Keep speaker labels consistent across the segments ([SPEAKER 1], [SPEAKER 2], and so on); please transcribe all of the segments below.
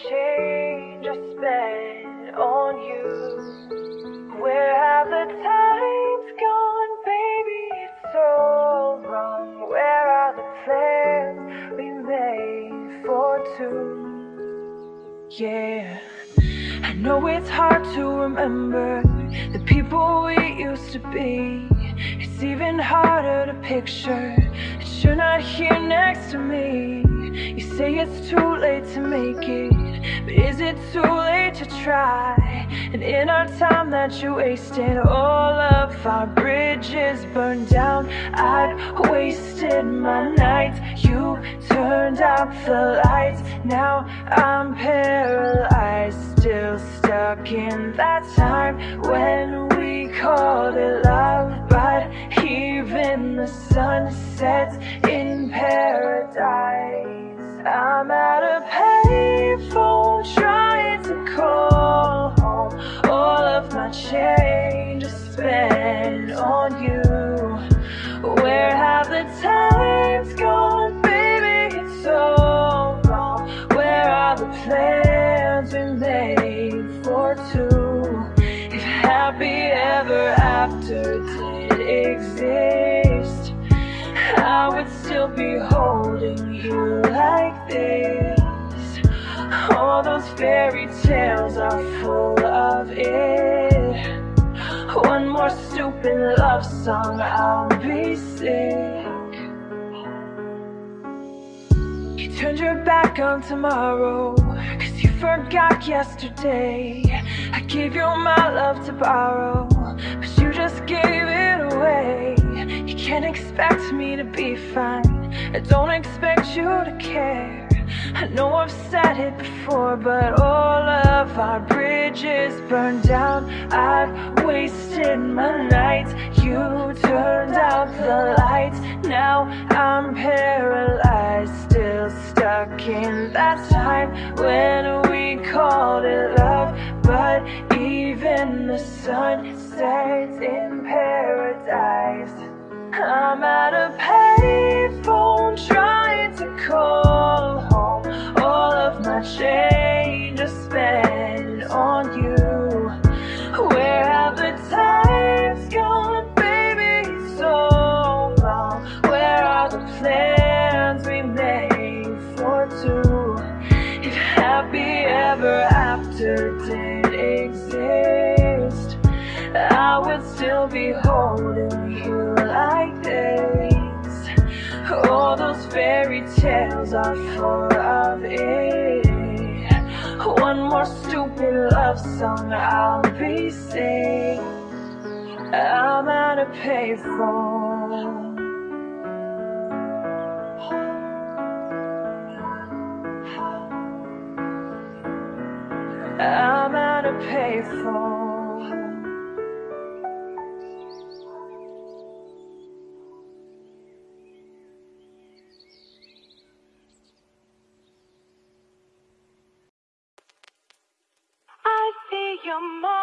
[SPEAKER 1] change I spent on you. Where have the times gone, baby? It's so wrong. Where are the plans we made for two? Yeah. I know it's hard to remember the people we used to be. It's even harder to picture that you're not here next to me. You say it's too late to make it, but is it too late to try? And in our time that you wasted, all of our bridges burned down. I've wasted my nights. You turned out the lights. Now I'm paralyzed, still stuck in that time when we called it love. But even the sun sets in paradise. Spent on you. Where have the times gone, baby? It's so wrong. Where are the plans we made for two? If happy ever after did exist, I would still be holding you like this. All those fairy tales are full of it. One more stupid love song, I'll be sick. You turned your back on tomorrow, cause you forgot yesterday. I gave you my love to borrow, but you just gave it away. You can't expect me to be fine, I don't expect you to care. I know I've said it before, but all of our bridges burned down. I've wasted my nights. You turned out the lights. Now I'm paralyzed, still stuck in that time when we called it love. But even the sun sets in paradise. I'm at a payphone trying to call home. My change is spent on you. Where have the times gone, baby? So long. Where are the plans we made for two? If happy ever after did exist, I would still be fairy tales are full of it. One more stupid love song I'll be singing. I'm at a payphone. I'm at a payphone. Your monsters.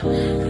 [SPEAKER 2] Switching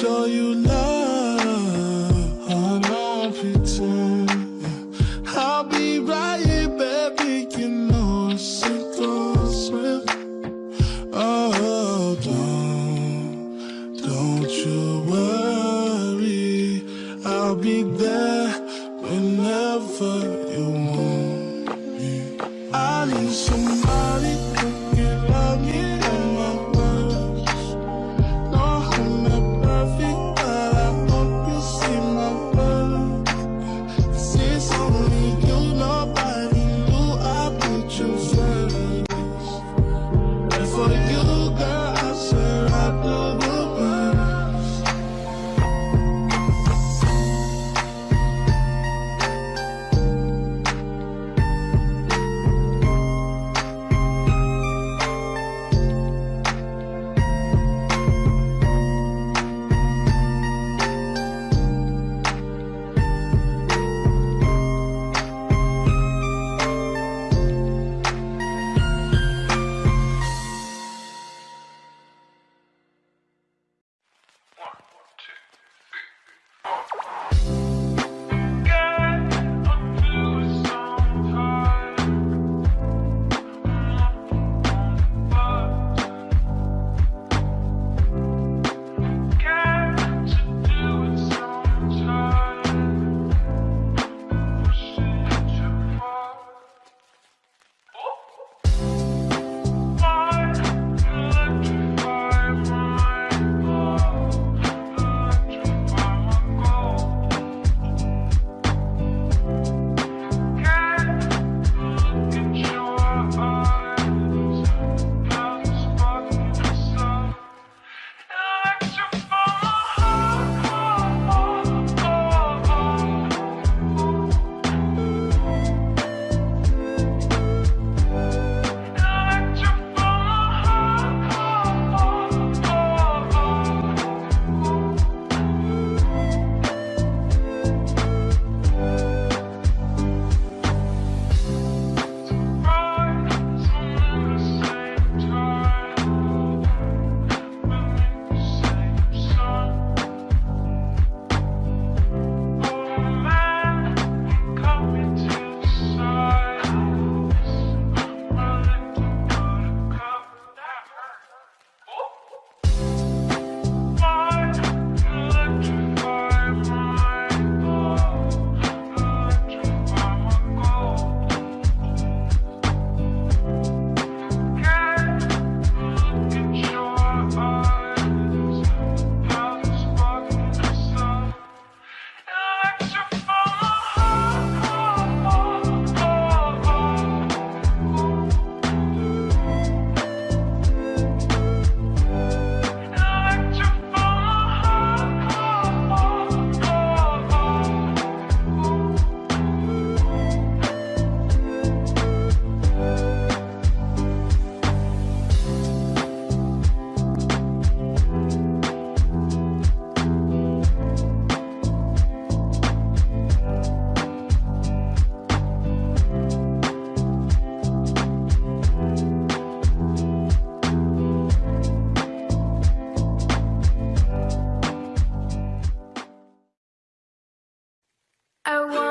[SPEAKER 3] show you love. I want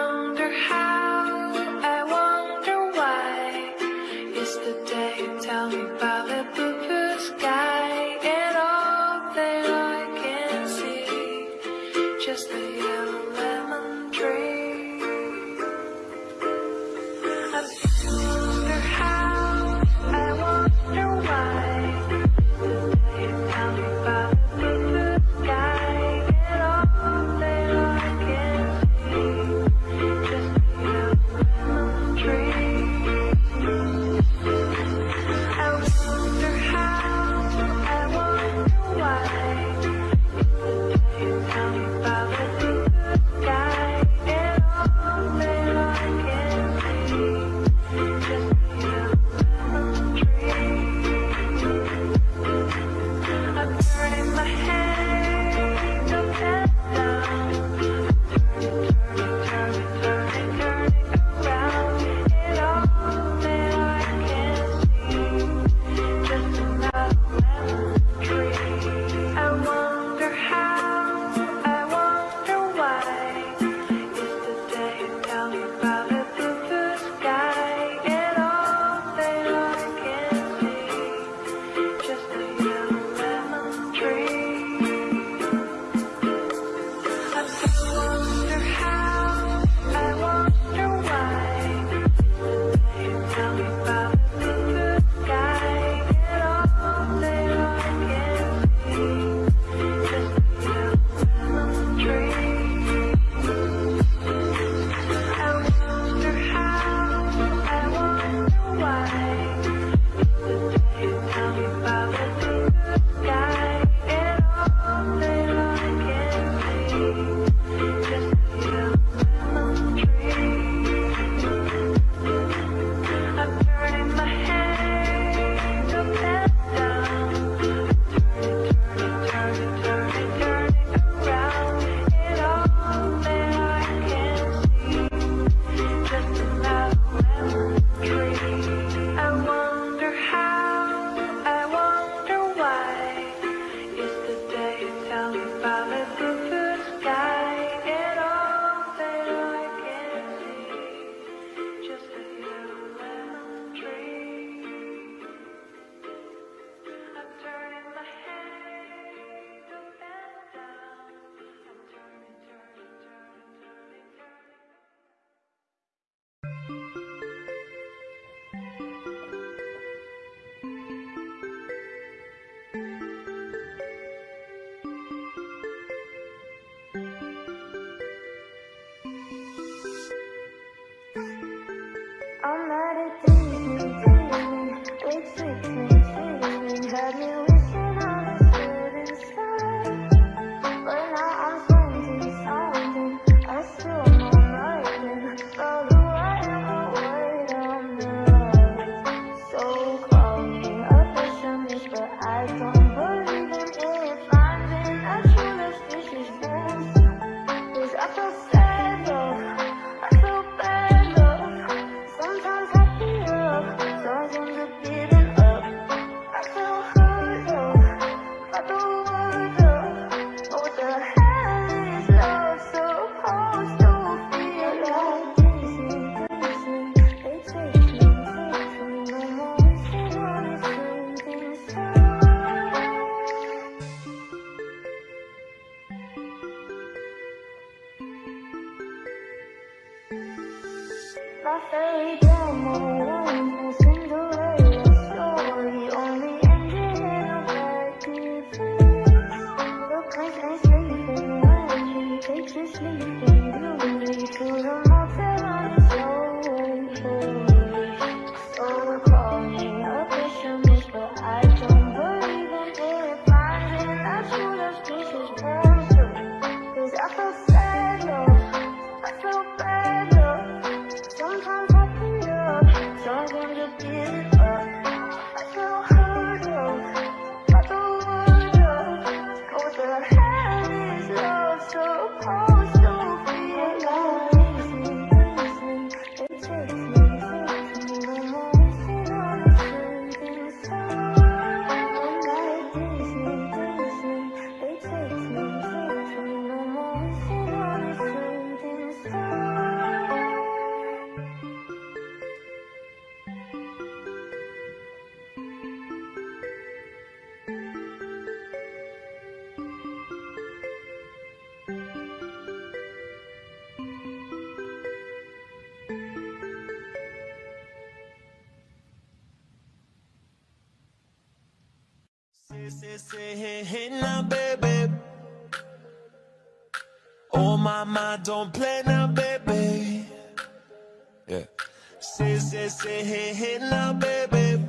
[SPEAKER 4] Say, say, say, hey, hey, now, baby.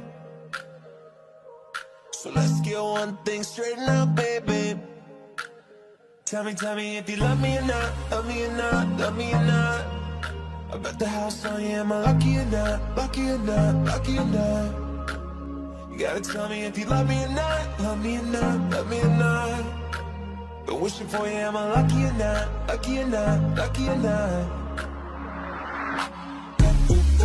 [SPEAKER 4] So let's get one thing straight now, baby. Tell me, tell me if you love me or not Love me or not, love me or not. I bet the house on you, am I lucky or not Lucky or not, lucky or not. You gotta tell me if you love me or not Love me or not, love me or not. Been wishing for you, am I lucky or not Lucky or not, lucky or not.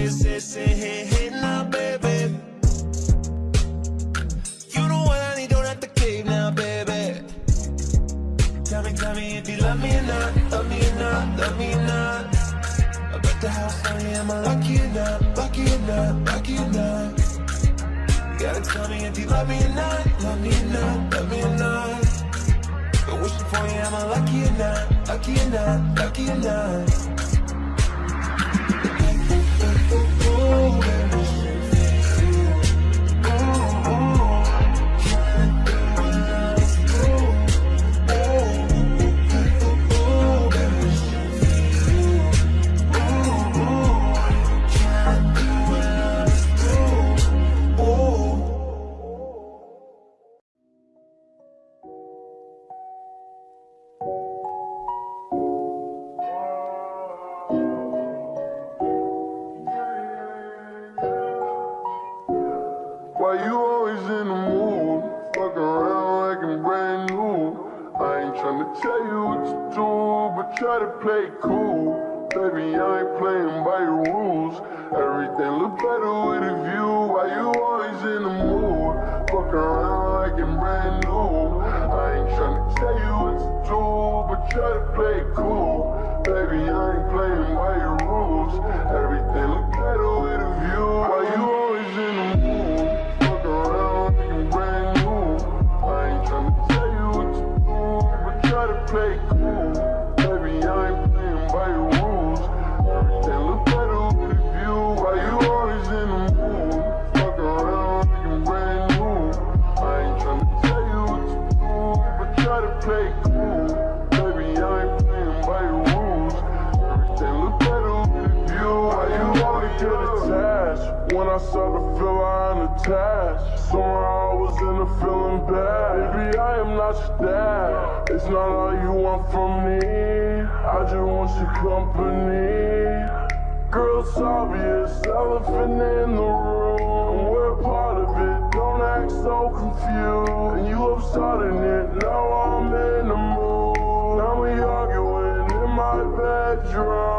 [SPEAKER 4] Say say say hey hey now, baby. You know
[SPEAKER 5] what I need, don't have to cave now, baby. Tell me, tell me if you love me or not, love me or not, love me or not. I bet the house on you, am I lucky or not, lucky or not, lucky or not. Gotta tell me if you love me or not, love me or not, love me or not. Been wishing for you, am I lucky or not, lucky or not, lucky or not. over. tell you what to do, but try to play cool. Baby, I ain't playing by your rules. Everything look better with a view. Why you always in the mood? Fuck around like I'm brand new. I ain't trying to tell you what to do, but try to play cool. Baby, I ain't playing by your rules. Everything start to feel I'm Somehow I was in a feeling bad. Maybe I am not your dad. It's not all you want from me. I just want your company. Girl, it's obvious, elephant in the room. We're a part of it, don't act so confused. And you love starting it, now I'm in the mood. Now we arguing in my bedroom.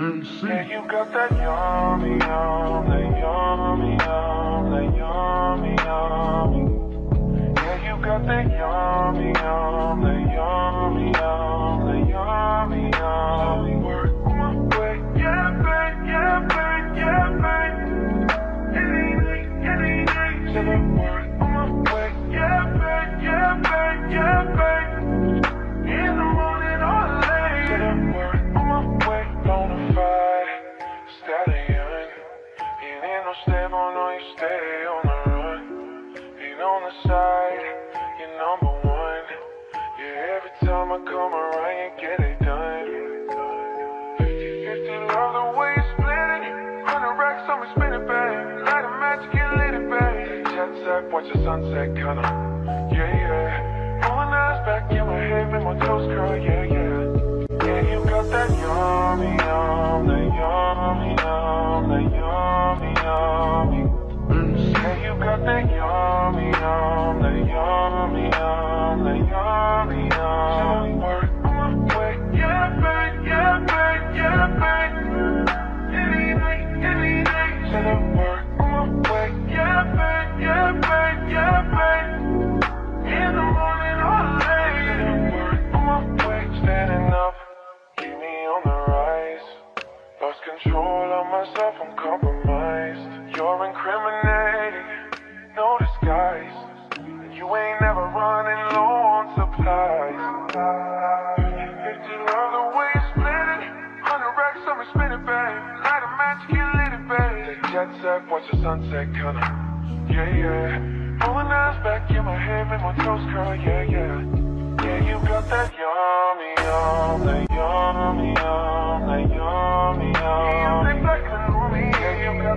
[SPEAKER 5] Mm, AC. Yeah,
[SPEAKER 6] you got that yummy, yum, that yummy, yum, that yummy, yummy. Yeah, you got that yummy, yum. back, watch the sunset, kinda, yeah, yeah. Rolling eyes back in my head, make my toes curl, yeah. myself, I'm compromised You're incriminating, no disguise. You ain't never running low on supplies. If you love the way you split it Hundred racks I'ma spin it, babe. Light a match, get lit babe. The jet set, watch the sunset, kinda Yeah, yeah. Pulling eyes back in my head, make my toes curl, yeah, yeah. Yeah, you got that yummy, yum, that yummy, yum